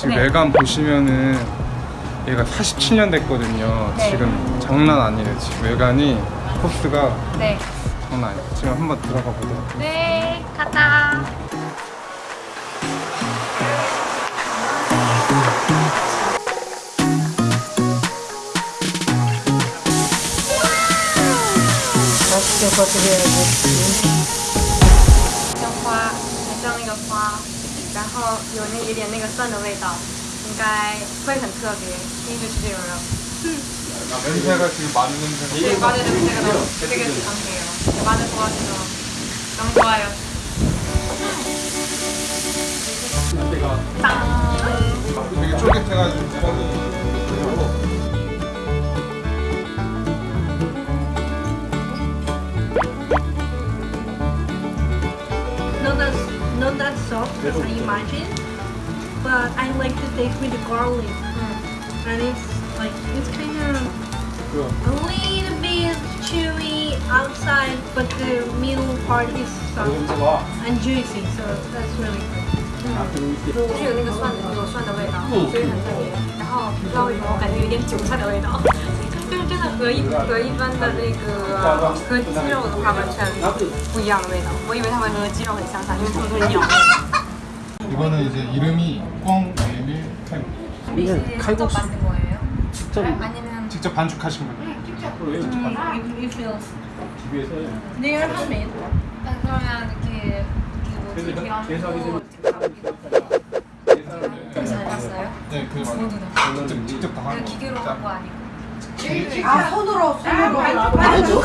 지금 네. 외관 보시면은 얘가 47년 됐거든요. 네. 지금 장난 아니에요. 지금 외관이 코스가 네. 장난 아니에요. 지금 한번 들어가 보도록 네 가자 맛있게 꺼드려야지. 정화, 괜찮은 것과 然后有那一点那个蒜的味道，应该会很特别。第一次吃这种肉， 냄새가 지금 마늘 냄새가. 네, 마늘 냄새가 너무 되게 강해요. 마늘 좋아하셔서 너무 좋아요. 짠! 되게 쫄깃해가지고. as I imagine, but I like to taste with the garlic. And it's like, it's kind of a little bit chewy outside, but the middle part is soft and juicy, so that's really good. 是有那个蒜有蒜的味道，所以很特别。然后捞一捞，感觉有点韭菜的味道，就是真的和一和一般的那个和鸡肉的话完全不一样的味道。我以为它会和鸡肉很相像，因为它们都是鸟类。 이거는 이제 이름이 꽝 메밀 칼. 이게 칼국수 만든 거예요? 직접 아니면 직접 반죽하신 거예요? It, it feels. They are handmade. 그러면 이렇게 이렇게 뭐 비벼고 잘 봤어요? 네, 그. 직접 직접 다 그냥 하는 기계로 거. 한거 아니고. 아, 손으로, 손으로. 알죠?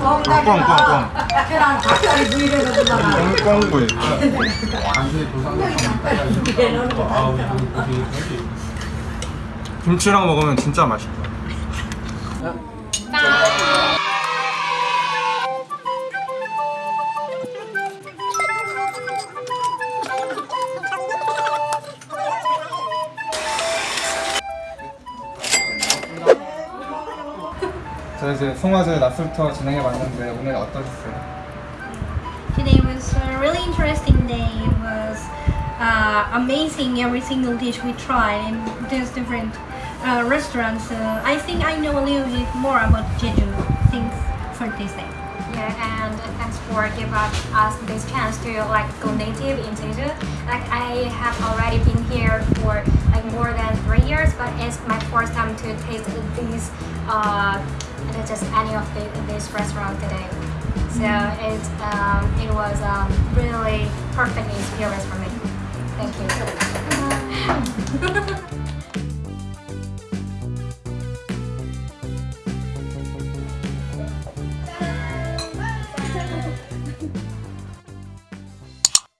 꽝꽝꽝꽝 꽝꽝구이 김치랑 먹으면 진짜 맛있다 자 이제 송화제 낮술터 진행해봤는데 오늘 어떠셨어요? Today was a really interesting day. It was uh, amazing every single dish we tried in these different uh, restaurants. Uh, I think I know a little bit more about Jeju things for this And thanks for giving us this chance to like go native in Jeju. Like I have already been here for like more than three years, but it's my first time to taste these uh just any of the, this restaurant today. So it um, it was um, really perfect experience for me. Thank you.